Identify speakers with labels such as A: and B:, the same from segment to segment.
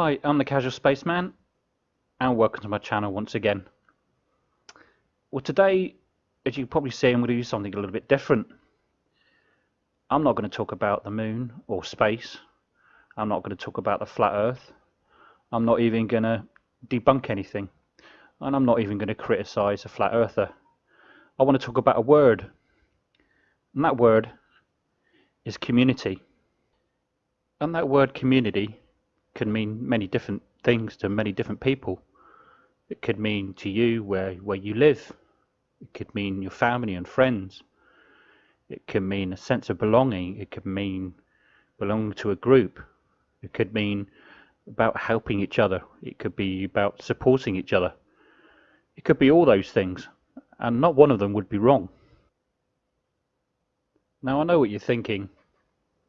A: Hi, I'm the Casual Spaceman, and welcome to my channel once again. Well, today, as you can probably see, I'm going to do something a little bit different. I'm not going to talk about the moon or space. I'm not going to talk about the flat Earth. I'm not even going to debunk anything. And I'm not even going to criticize a flat earther. I want to talk about a word. And that word is community. And that word community can mean many different things to many different people. It could mean to you where, where you live. It could mean your family and friends. It can mean a sense of belonging. It could mean belonging to a group. It could mean about helping each other. It could be about supporting each other. It could be all those things, and not one of them would be wrong. Now I know what you're thinking,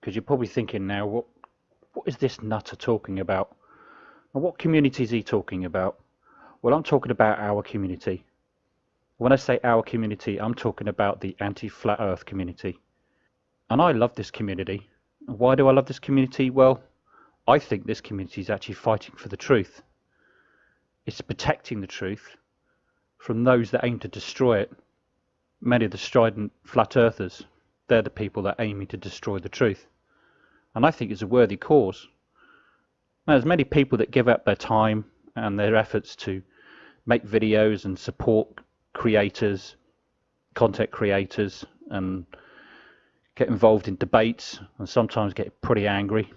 A: because you're probably thinking now, what what is this nutter talking about? And what community is he talking about? Well, I'm talking about our community. When I say our community, I'm talking about the anti-flat earth community. And I love this community. Why do I love this community? Well, I think this community is actually fighting for the truth. It's protecting the truth from those that aim to destroy it. Many of the strident flat earthers, they're the people that are aiming to destroy the truth. And I think it's a worthy cause. Now, there's many people that give up their time and their efforts to make videos and support creators, content creators, and get involved in debates and sometimes get pretty angry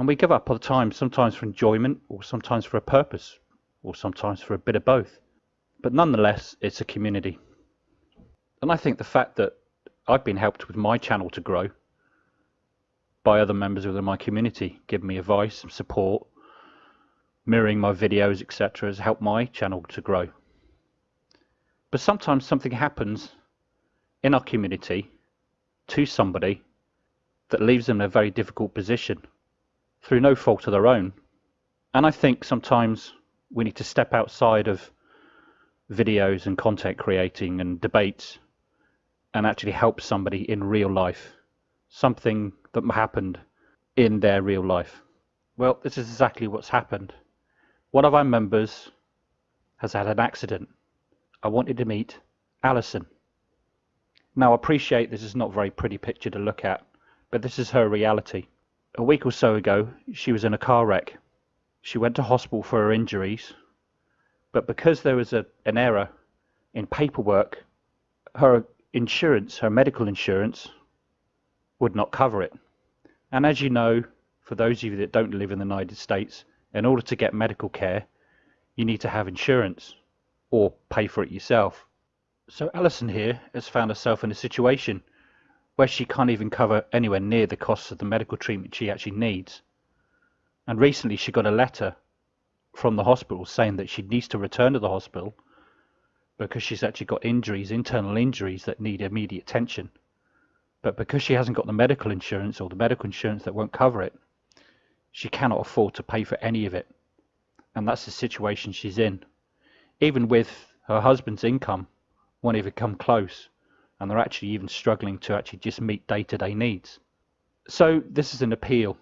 A: and we give up all the time, sometimes for enjoyment, or sometimes for a purpose, or sometimes for a bit of both. But nonetheless, it's a community. And I think the fact that I've been helped with my channel to grow by other members within my community, giving me advice and support, mirroring my videos, etc., has helped my channel to grow. But sometimes something happens in our community to somebody that leaves them in a very difficult position through no fault of their own. And I think sometimes we need to step outside of videos and content creating and debates and actually help somebody in real life. Something that happened in their real life. Well, this is exactly what's happened. One of our members has had an accident. I wanted to meet Alison. Now, I appreciate this is not a very pretty picture to look at, but this is her reality a week or so ago, she was in a car wreck. She went to hospital for her injuries, but because there was a, an error in paperwork, her insurance, her medical insurance, would not cover it. And as you know, for those of you that don't live in the United States, in order to get medical care, you need to have insurance or pay for it yourself. So Alison here has found herself in a situation where she can't even cover anywhere near the costs of the medical treatment she actually needs. And recently she got a letter from the hospital saying that she needs to return to the hospital because she's actually got injuries, internal injuries that need immediate attention. But because she hasn't got the medical insurance or the medical insurance that won't cover it, she cannot afford to pay for any of it. And that's the situation she's in. Even with her husband's income won't even come close and they're actually even struggling to actually just meet day-to-day needs. So this is an appeal.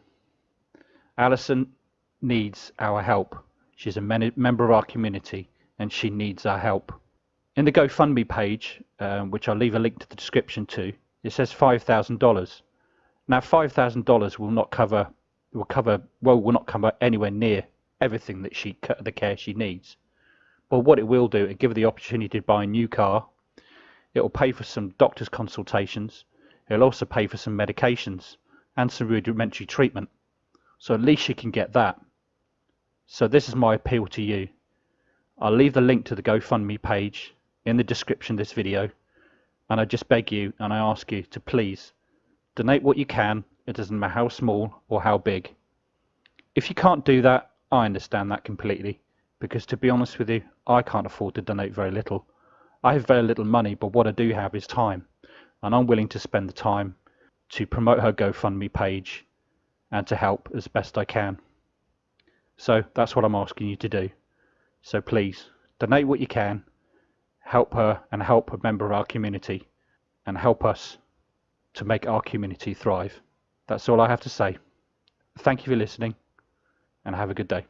A: Alison needs our help. She's a member of our community and she needs our help. In the GoFundMe page, um, which I'll leave a link to the description to, it says $5,000. Now $5,000 will not cover will cover well will not cover anywhere near everything that she the care she needs. But what it will do, it give her the opportunity to buy a new car it will pay for some doctor's consultations. It'll also pay for some medications and some rudimentary treatment. So at least she can get that. So this is my appeal to you. I'll leave the link to the GoFundMe page in the description of this video. And I just beg you and I ask you to please donate what you can. It doesn't matter how small or how big. If you can't do that, I understand that completely. Because to be honest with you, I can't afford to donate very little. I have very little money, but what I do have is time. And I'm willing to spend the time to promote her GoFundMe page and to help as best I can. So that's what I'm asking you to do. So please, donate what you can, help her and help a member of our community, and help us to make our community thrive. That's all I have to say. Thank you for listening. and have a good day.